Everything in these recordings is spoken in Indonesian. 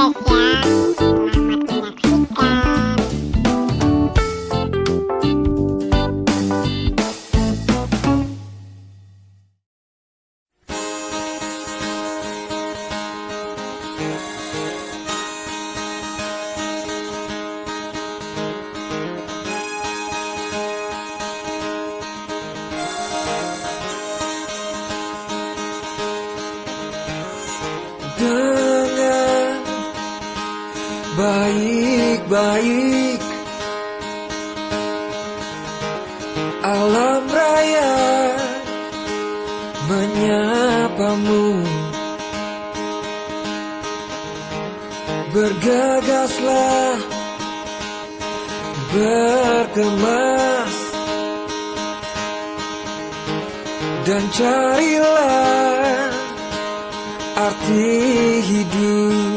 yeah. Baik-baik. Alam raya menyapamu. Bergagaslah berkemas. Dan carilah arti hidup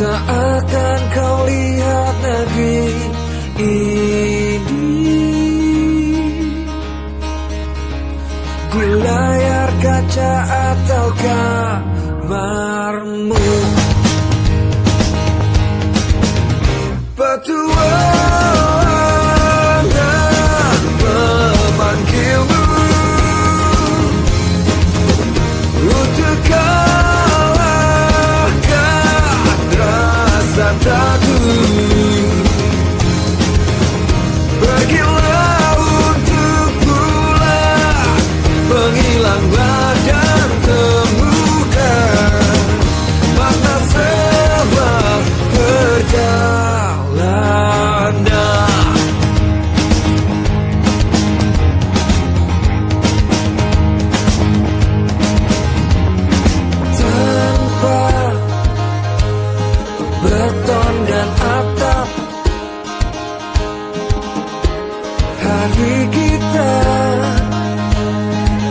Tak akan kau lihat negeri ini. Di layar kaca atau kamarmu Petualangan Pergilah untuk pulang Menghilang badan beton dan atap hari kita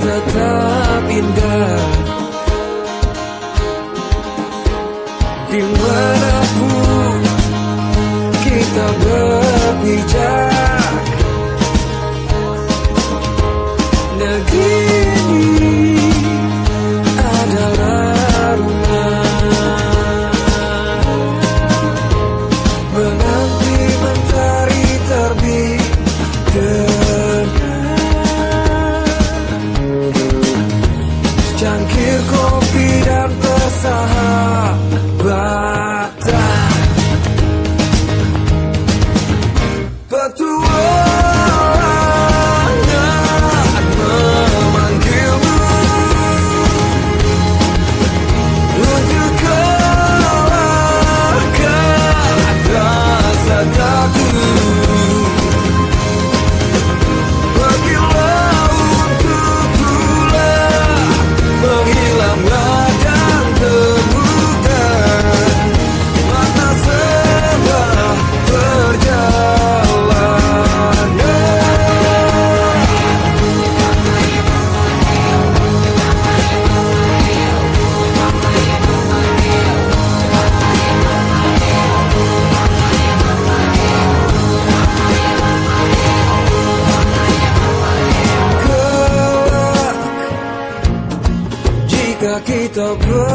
tetap indah. Di mana pun kita berpijak kita berjumpa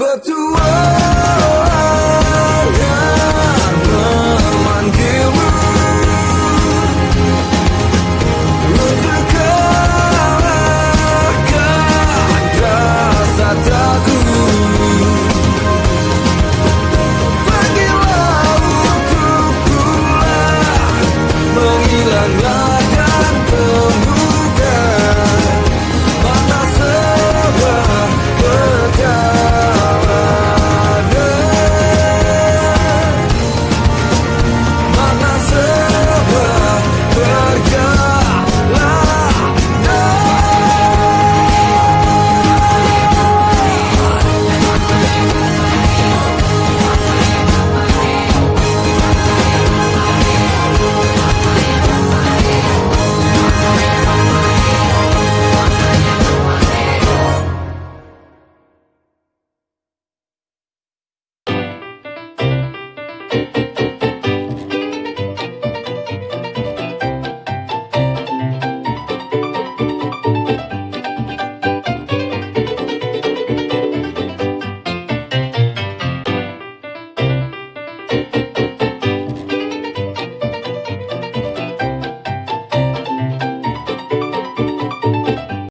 Petualangan memanggilmu Lu terkalahkan rasa takut menghilangkan